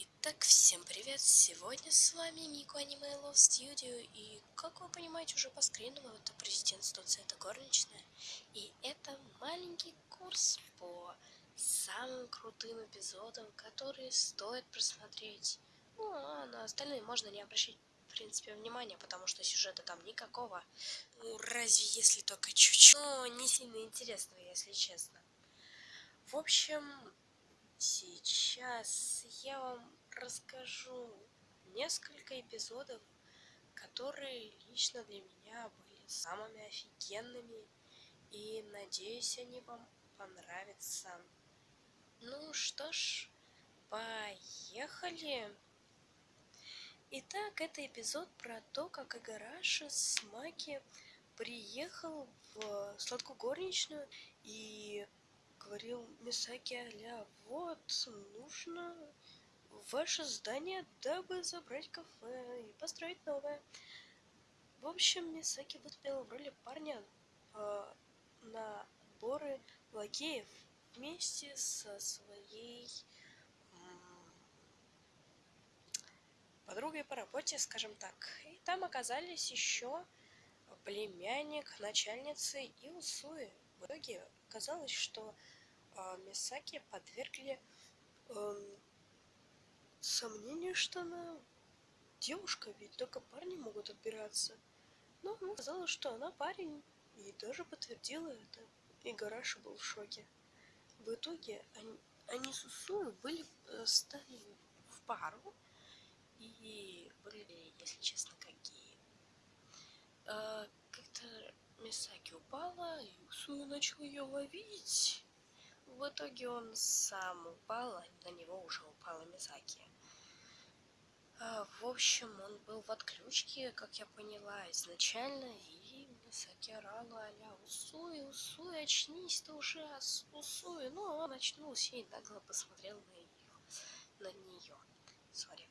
Итак, всем привет! Сегодня с вами Мику Аниме Love Studio и, как вы понимаете уже по скрину, это президентство это горничная и это маленький курс по самым крутым эпизодам, которые стоит просмотреть. Ну, а на остальные можно не обращать, в принципе, внимания, потому что сюжета там никакого. Ну, разве если только чуть-чуть. Но не сильно интересного, если честно. В общем, Сейчас я вам расскажу несколько эпизодов, которые лично для меня были самыми офигенными, и надеюсь, они вам понравятся. Ну что ж, поехали! Итак, это эпизод про то, как Агараша с Маки приехал в сладкую горничную и говорил Мисаки Аля, вот, нужно ваше здание, дабы забрать кафе и построить новое. В общем, Мисаки выступил в роли парня э, на отборы лакеев вместе со своей подругой по работе, скажем так. И там оказались еще племянник начальницы и Усуи. В итоге оказалось, что Мисаки подвергли эм, сомнению, что она девушка, ведь только парни могут отбираться. Но она сказала, что она парень, и даже подтвердила это. И Гараша был в шоке. В итоге они, они с Усую были, э, стали в пару и выглядели, если честно, какие. Э, Как-то Мисаки упала, и Усую начал ее ловить. В итоге он сам упал, а на него уже упала Мизаки. А, в общем, он был в отключке, как я поняла, изначально, и Мисаки орала а-ля «Усуй, Усуй, очнись ты уже, Усуй!» Ну, он очнулся и нагло посмотрел на, ее, на нее. Сори.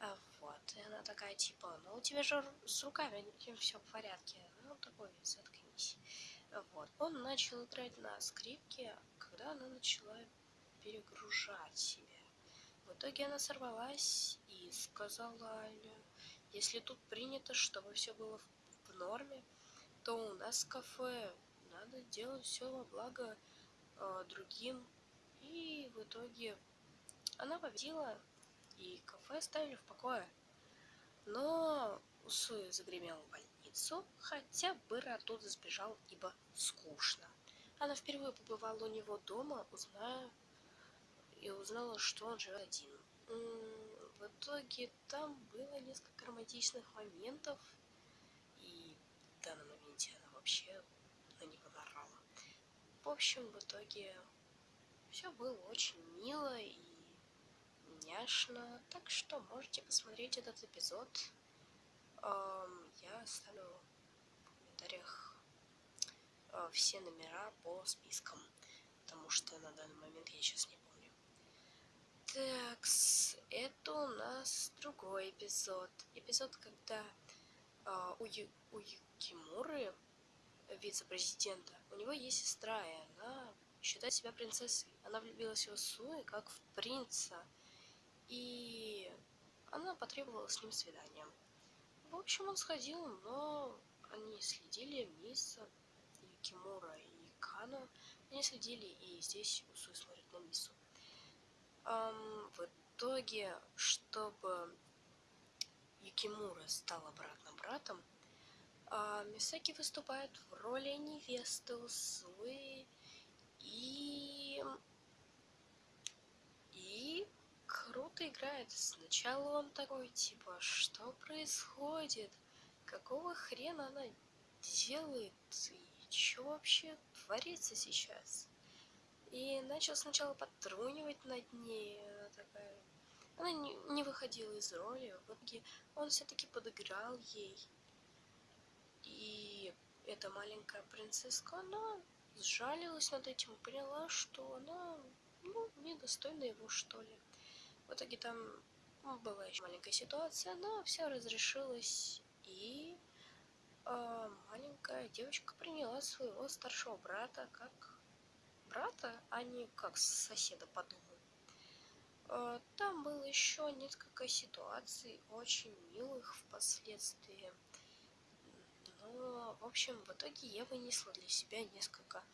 А, вот, и она такая, типа, ну у тебя же с руками все в порядке. Ну, такой, заткнись. Вот, он начал играть на скрипке, когда она начала перегружать себя. В итоге она сорвалась и сказала Аля, если тут принято, чтобы все было в норме, то у нас кафе надо делать все во благо э, другим. И в итоге она победила, и кафе оставили в покое. Но Усуя загремел в хотя Быр оттуда сбежал, ибо скучно. Она впервые побывала у него дома, узная и узнала, что он живет один. В итоге там было несколько романтичных моментов, и в данном моменте она вообще на него нарала. В общем, в итоге все было очень мило и няшно, так что можете посмотреть этот эпизод. Я оставлю в комментариях Э, все номера по спискам, потому что на данный момент я сейчас не помню. Так, это у нас другой эпизод. Эпизод, когда э, у, Ю, у Юкимуры, вице-президента, у него есть сестра, и она считает себя принцессой. Она влюбилась в Суи как в принца, и она потребовала с ним свидания. В общем, он сходил, но они следили вниз Кимура и Кано, они следили, и здесь Усуй смотрит на Мису. Um, в итоге, чтобы Юкимура стал обратно братом, uh, Мисаки выступает в роли невесты Усуи и... И круто играет. Сначала он такой, типа, что происходит? Какого хрена она делает? что вообще творится сейчас? И начал сначала подтрунивать над ней, она такая... Она не выходила из роли, в итоге он все-таки подыграл ей. И эта маленькая принцесска, она сжалилась над этим, поняла, что она, ну, недостойна его, что ли. В итоге там ну, была еще маленькая ситуация, но все разрешилось, и а, маленькая девочка приняла своего старшего брата как брата, а не как соседа по дому. Э, там было еще несколько ситуаций, очень милых впоследствии. Но, в общем, в итоге я вынесла для себя несколько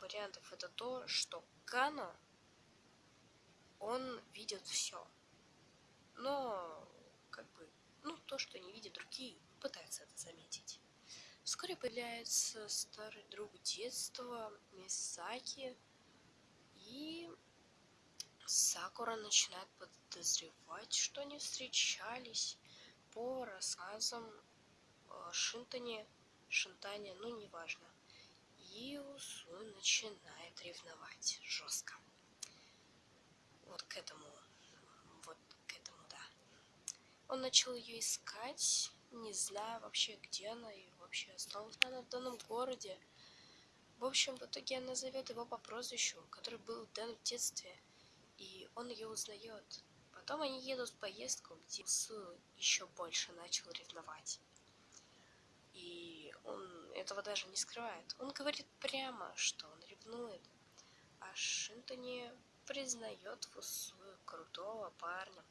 вариантов. Это то, что Кано, он видит все. Но, как бы, ну, то, что не видят другие, пытаются это заметить. Вскоре появляется старый друг детства Мисаки, и Сакура начинает подозревать, что они встречались по рассказам э, Шинтане, Шинтане, ну неважно. И Усу начинает ревновать жестко. Вот к этому, вот к этому, да. Он начал ее искать, не зная вообще, где она и вообще осталась она в данном городе. В общем, в итоге она зовет его по прозвищу, который был дан в детстве – и он ее узнает. Потом они едут в поездку, где Су еще больше начал ревновать. И он этого даже не скрывает. Он говорит прямо, что он ревнует. А Шинтони признает Фусу крутого парня.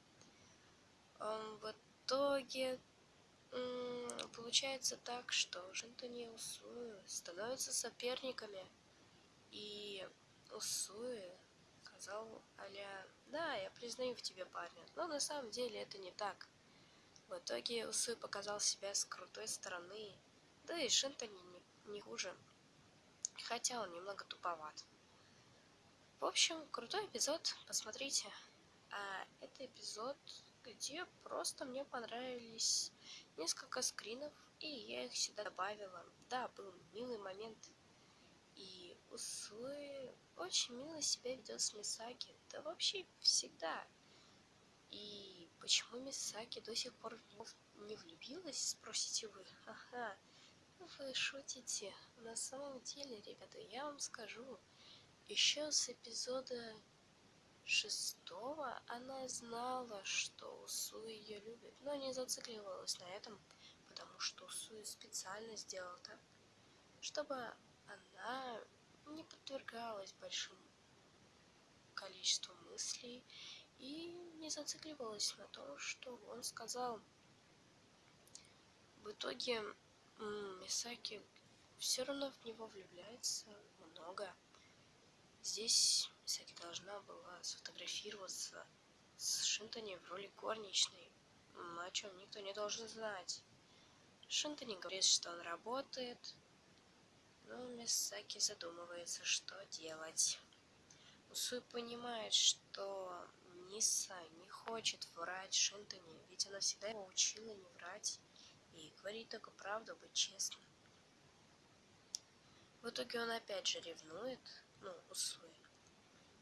В итоге получается так, что Шинтони и Усуи становятся соперниками. И Усуи сказал Аля, да, я признаю в тебе парня, но на самом деле это не так. В итоге Усуй показал себя с крутой стороны, да и Шинтони не, не хуже, хотя он немного туповат. В общем, крутой эпизод, посмотрите. А это эпизод, где просто мне понравились несколько скринов, и я их сюда добавила. Да, был милый момент и Усуи очень мило себя ведет с Мисаки. Да вообще всегда. И почему Мисаки до сих пор не влюбилась, спросите вы? Ага, вы шутите. На самом деле, ребята, я вам скажу. Еще с эпизода шестого она знала, что Усу ее любит, но не зацикливалась на этом, потому что Усу специально сделал так, чтобы она не подвергалась большому количеству мыслей и не зацикливалась на том, что он сказал. В итоге Мисаки все равно в него влюбляется много. Здесь Мисаки должна была сфотографироваться с Шинтони в роли горничной, о чем никто не должен знать. Шинтони говорит, что он работает, но Мисаки задумывается, что делать. Усуи понимает, что Ниса не хочет врать Шинтони, ведь она всегда его учила не врать и говорить только правду, быть честным. В итоге он опять же ревнует, ну, Усуи.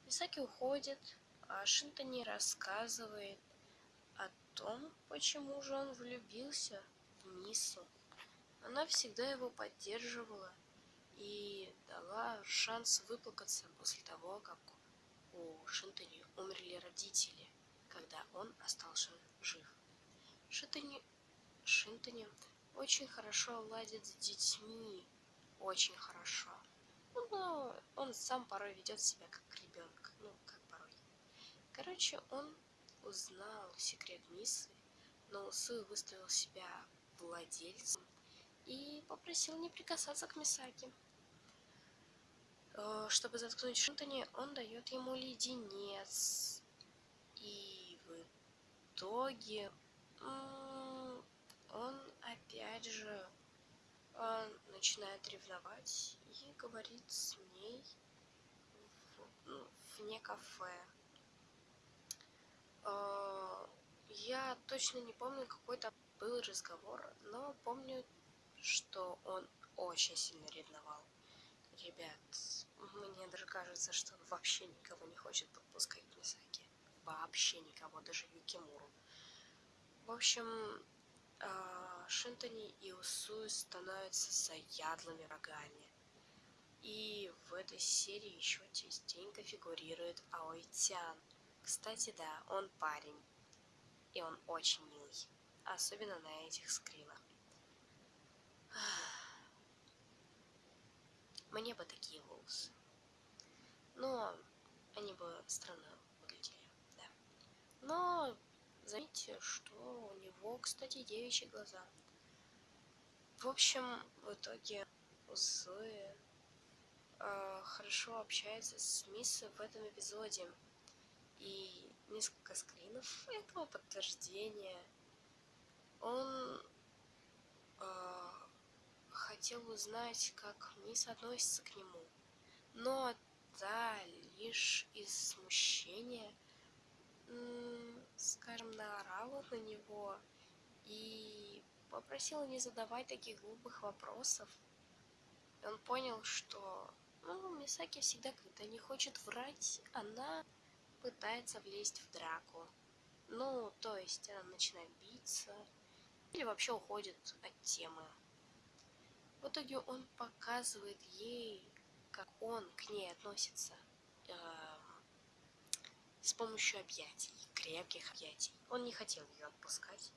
Мисаки уходит, а Шинтони рассказывает о том, почему же он влюбился в Нису. Она всегда его поддерживала и дала шанс выплакаться после того, как у Шинтони умерли родители, когда он остался жив. Шинтони, Шинтони очень хорошо ладит с детьми, очень хорошо. Ну, он сам порой ведет себя как ребенок, ну, как порой. Короче, он узнал секрет Миссы, но Усы выставил себя владельцем и попросил не прикасаться к Мисаке. Э, чтобы заткнуть Шинтони, он дает ему леденец. И в итоге он опять же начинает ревновать и говорит с ней ну, вне кафе. Э, я точно не помню, какой то был разговор, но помню, что он очень сильно ревновал. Ребят, мне даже кажется, что он вообще никого не хочет подпускать к Мисаки. Вообще никого, даже Юкимуру. В общем, а, Шинтони и Усуи становятся заядлыми врагами. И в этой серии еще частенько фигурирует Аойтян. Кстати, да, он парень. И он очень милый. Особенно на этих скринах. Мне бы такие волосы. Но они бы странно выглядели. Заметьте, что у него, кстати, девичьи глаза. В общем, в итоге Усуи э, хорошо общается с Мисс в этом эпизоде. И несколько скринов этого подтверждения. Он э, хотел узнать, как Мисс относится к нему. Но та лишь из смущения скажем, наорала на него и попросила не задавать таких глупых вопросов. И он понял, что ну, Мисаки всегда, когда не хочет врать, она пытается влезть в драку. Ну, то есть она начинает биться или вообще уходит от темы. В итоге он показывает ей, как он к ней относится. С помощью объятий, крепких объятий. Он не хотел ее отпускать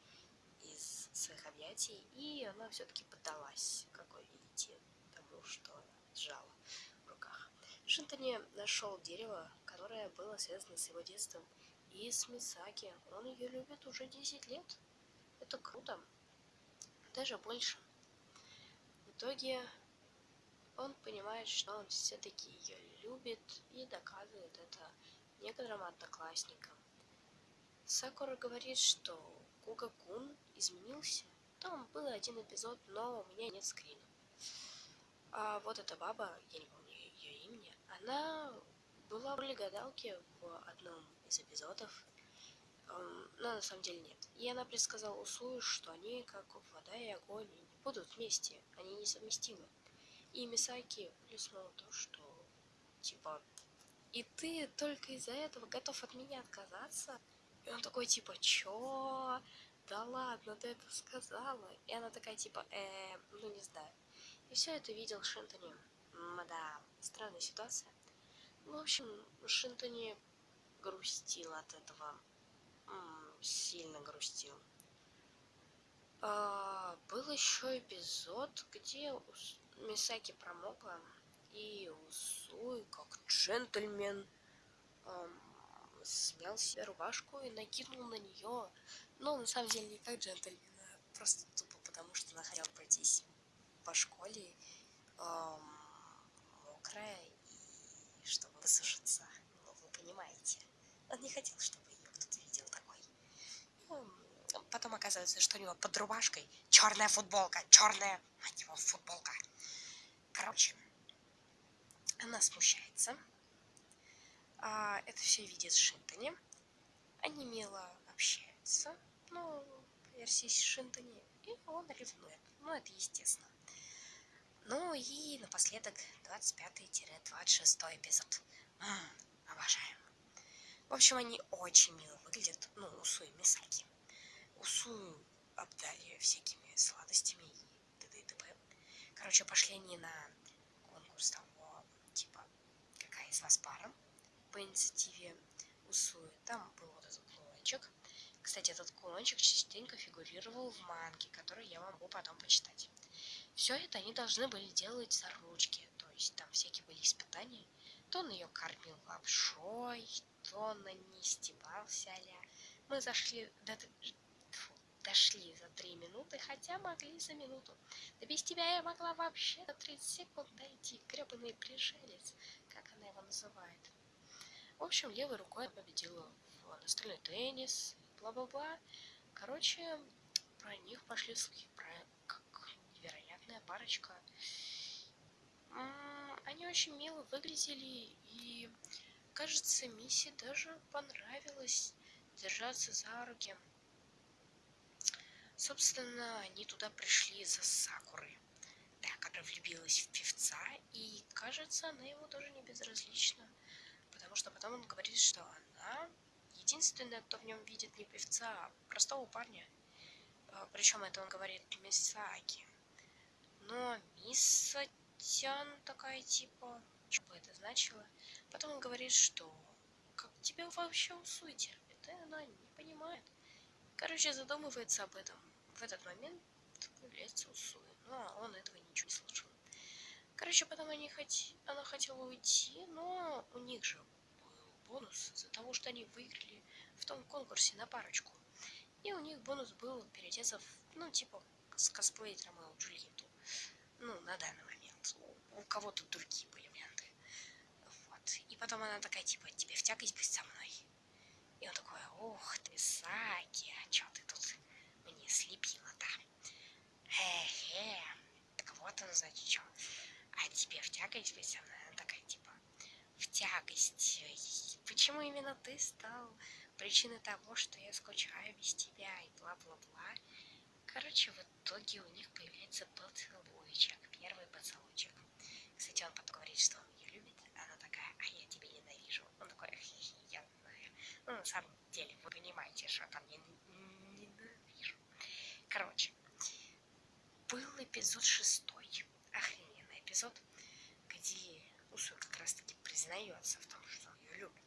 из своих объятий, и она все-таки поддалась, как вы видите, тому, что сжала в руках. Шинтони нашел дерево, которое было связано с его детством, и с Мисаки. Он ее любит уже 10 лет. Это круто. Даже больше. В итоге он понимает, что он все-таки ее любит и доказывает это некоторым одноклассникам. Сакура говорит, что Куга-кун изменился. Там был один эпизод, но у меня нет скрина. А вот эта баба, я не помню ее имени, она была в роли гадалки в одном из эпизодов, но на самом деле нет. И она предсказала Усую, что они, как вода и огонь, не будут вместе, они несовместимы. И Мисаки плюснула то, что, типа, и ты только из-за этого готов от меня отказаться? И он такой, типа, чё? Да ладно, ты это сказала. И она такая, типа, э, ну не знаю. И все это видел Шинтони. Да, странная ситуация. В общем, Шинтони грустил от этого. М -м, сильно грустил. А, был еще эпизод, где Мисаки промокла и Усуй, как джентльмен, эм, снял себе рубашку и накинул на нее. Но на самом деле не как джентльмен, а просто тупо потому, что она хотела пройтись по школе эм, мокрая и чтобы высушиться. Ну, вы понимаете. Он не хотел, чтобы ее кто-то видел такой. Ну, потом оказывается, что у него под рубашкой черная футболка, черная, мать его, футболка. Короче, она смущается. А, это все видит Шинтони. Они мило общаются, ну, версии Шинтони, и он ревнует. Ну, это естественно. Ну и напоследок 25-26 эпизод. М-м, обожаем. В общем, они очень мило выглядят. Ну, Усу и Мисаки. Усу обдали всякими сладостями и т.д. и т.п. Короче, пошли они на конкурс там из вас пара по инициативе Усуи. Там был вот этот кулончик. Кстати, этот кулончик частенько фигурировал в манге, который я могу потом почитать. Все это они должны были делать за ручки, то есть там всякие были испытания. То он ее кормил лапшой, то он на ней стебался Мы зашли до... Дошли за три минуты, хотя могли за минуту. Да без тебя я могла вообще за 30 секунд дойти, гребаный пришелец как она его называет. В общем, левой рукой победила в настольный теннис, бла-бла-бла. Короче, про них пошли слухи, про как невероятная парочка. Они очень мило выглядели, и, кажется, Мисси даже понравилось держаться за руки. Собственно, они туда пришли за Сакурой которая влюбилась в певца, и кажется, она ему тоже не безразлична, потому что потом он говорит, что она единственная, кто в нем видит не певца, а простого парня. А, Причем это он говорит Мисаки. Но Мисатян такая типа, что бы это значило. Потом он говорит, что как тебе вообще усуй терпит, и она не понимает. Короче, задумывается об этом. В этот момент появляется Усуи. Но он этого ничего не слышал. Короче, потом они хот... она хотела уйти, но у них же был бонус из-за того, что они выиграли в том конкурсе на парочку. И у них бонус был переодеться в, ну, типа, с косплей Ромео Джульетту. Ну, на данный момент. У кого-то другие были варианты. Вот. И потом она такая, типа, тебе в тягость быть со мной? И он такой, ох ты, Саки, а чё ты тут мне слепила-то? Хе-хе. Так вот он, значит, чё. А тебе в тягость быть? Она такая, типа, в тягость. Почему именно ты стал причиной того, что я скучаю без тебя и бла-бла-бла? Короче, в итоге у них появляется поцелуйчик, первый поцелуйчик. Кстати, он потом говорит, что он ее любит, она такая, а я тебя ненавижу. Он такой, я знаю. Ну, на самом деле, вы понимаете, что там не. Короче, был эпизод шестой, охрененный эпизод, где Усу как раз таки признается в том, что он ее любит.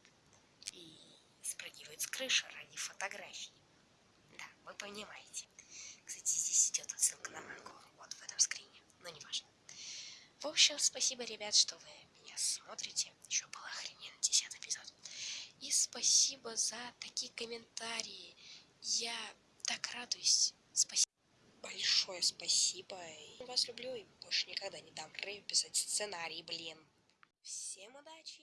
И спрыгивает с крыши ради фотографий. Да, вы понимаете. Кстати, здесь идет отсылка на мангу. Вот в этом скрине. Но не важно. В общем, спасибо, ребят, что вы меня смотрите. Еще был охрененный десятый эпизод. И спасибо за такие комментарии. Я так радуюсь. Спасибо. Большое спасибо. Я вас люблю и больше никогда не дам Рэю писать сценарий, блин. Всем удачи